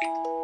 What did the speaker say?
you